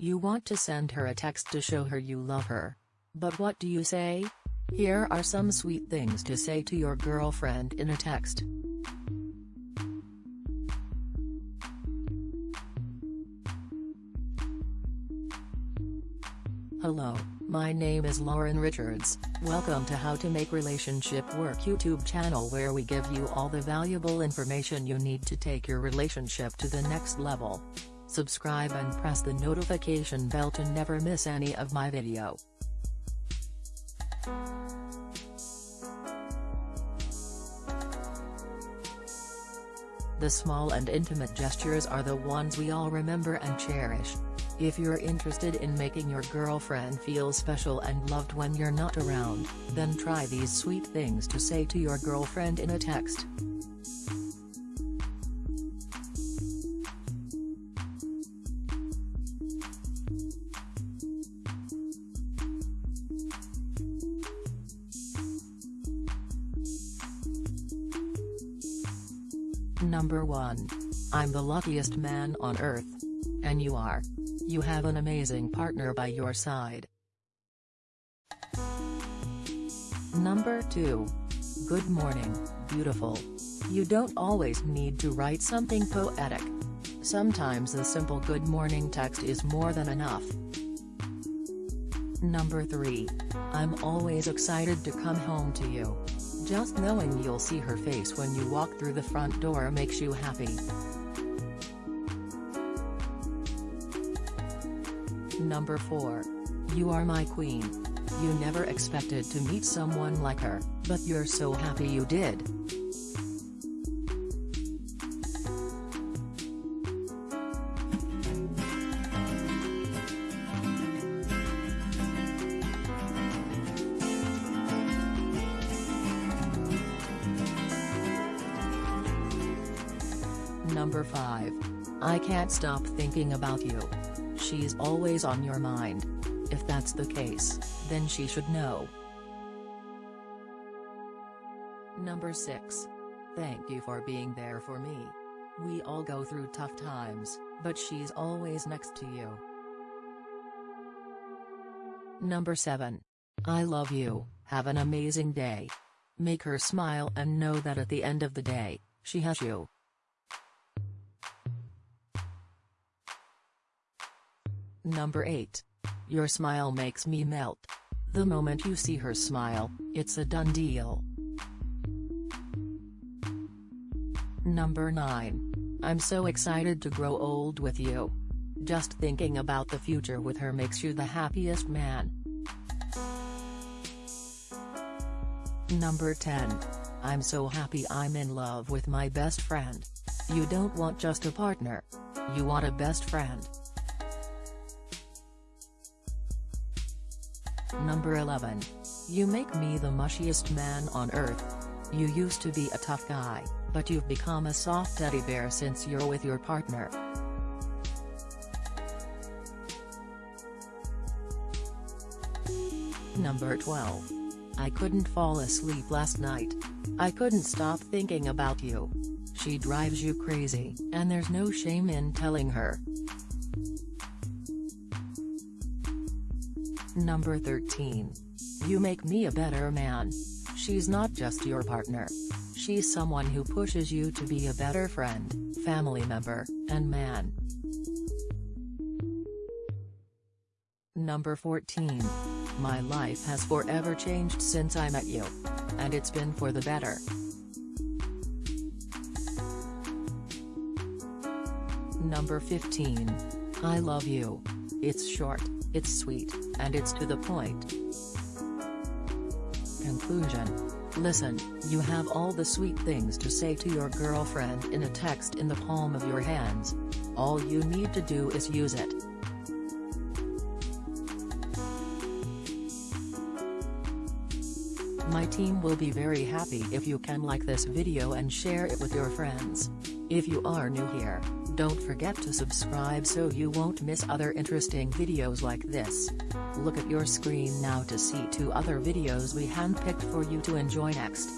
You want to send her a text to show her you love her. But what do you say? Here are some sweet things to say to your girlfriend in a text. Hello, my name is Lauren Richards, welcome to How to Make Relationship Work YouTube channel where we give you all the valuable information you need to take your relationship to the next level. Subscribe and press the notification bell to never miss any of my video. The small and intimate gestures are the ones we all remember and cherish. If you're interested in making your girlfriend feel special and loved when you're not around, then try these sweet things to say to your girlfriend in a text. Number 1. I'm the luckiest man on earth. And you are. You have an amazing partner by your side. Number 2. Good morning, beautiful. You don't always need to write something poetic. Sometimes a simple good morning text is more than enough. Number 3. I'm always excited to come home to you. Just knowing you'll see her face when you walk through the front door makes you happy. Number 4. You are my queen. You never expected to meet someone like her, but you're so happy you did. Number 5. I can't stop thinking about you she's always on your mind. If that's the case, then she should know. Number 6. Thank you for being there for me. We all go through tough times, but she's always next to you. Number 7. I love you, have an amazing day. Make her smile and know that at the end of the day, she has you. Number 8. Your smile makes me melt. The moment you see her smile, it's a done deal. Number 9. I'm so excited to grow old with you. Just thinking about the future with her makes you the happiest man. Number 10. I'm so happy I'm in love with my best friend. You don't want just a partner. You want a best friend. Number 11. You make me the mushiest man on earth. You used to be a tough guy, but you've become a soft teddy bear since you're with your partner. Number 12. I couldn't fall asleep last night. I couldn't stop thinking about you. She drives you crazy, and there's no shame in telling her. Number 13. You make me a better man. She's not just your partner. She's someone who pushes you to be a better friend, family member, and man. Number 14. My life has forever changed since I met you. And it's been for the better. Number 15. I love you. It's short, it's sweet, and it's to the point. Conclusion. Listen, you have all the sweet things to say to your girlfriend in a text in the palm of your hands. All you need to do is use it. My team will be very happy if you can like this video and share it with your friends. If you are new here, don't forget to subscribe so you won't miss other interesting videos like this. Look at your screen now to see two other videos we handpicked for you to enjoy next.